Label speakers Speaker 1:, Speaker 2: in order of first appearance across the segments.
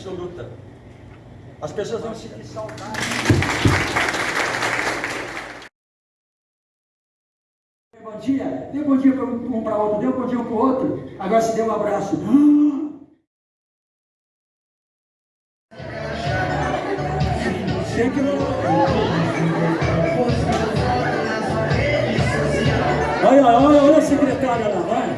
Speaker 1: absoluta. As pessoas vão sentir saudade. Bom dia, deu bom dia para um para outro, deu bom dia um para o outro, agora se deu um abraço. Sei que. Olha, olha, olha a secretária lá, vai.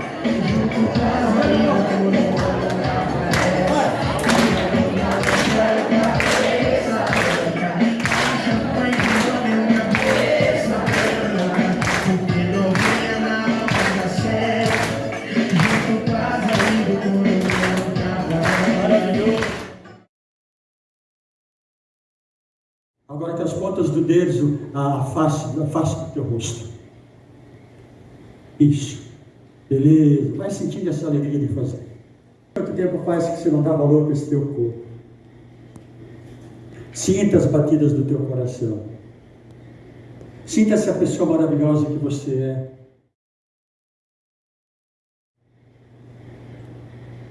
Speaker 1: Agora que as pontas do dedo, a face, a face do teu rosto. Isso. Beleza. Vai sentindo essa alegria de fazer. Quanto tempo faz que você não dá valor para esse teu corpo? Sinta as batidas do teu coração. Sinta essa pessoa maravilhosa que você é.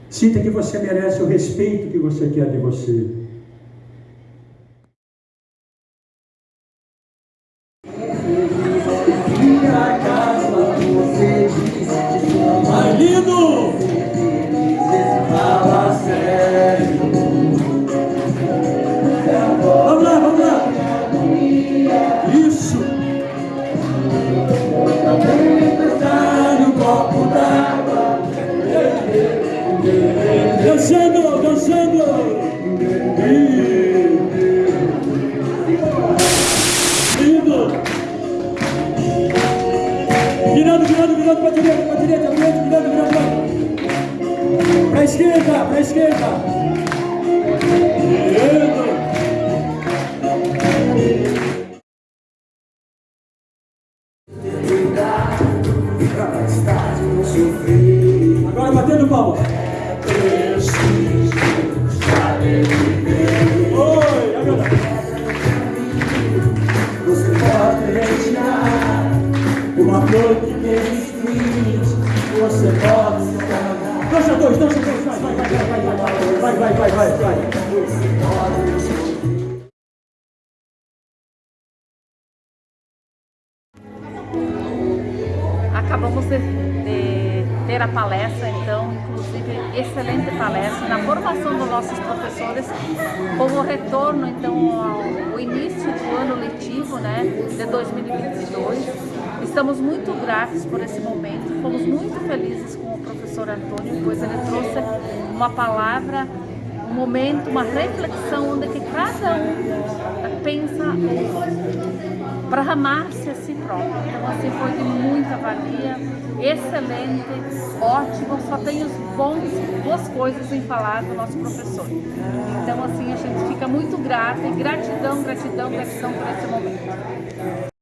Speaker 1: Sinta que você merece o respeito que você quer de você. Virando, virando, virando para direita, para direita, virando, virando, virando. Para esquerda, para esquerda. Lindo! Agora batendo palma. Oi, agora.
Speaker 2: Você pode retirar uma flor que tem. Você pode.
Speaker 1: Dança dois, dança dois, vai, vai, vai, vai, vai, vai, vai, vai, vai,
Speaker 3: Acabamos de, ter a palestra, então, excelente palestra na formação dos nossos professores, como retorno, então, ao, ao início do ano letivo, né, de 2022. Estamos muito gratos por esse momento, fomos muito felizes com o professor Antônio, pois ele trouxe uma palavra um momento, uma reflexão onde que cada um pensa para amar-se a si próprio. Então assim foi de muita valia, excelente, ótimo, só tenho bons, boas coisas em falar do nosso professor. Então assim a gente fica muito grata e gratidão, gratidão, gratidão por esse momento.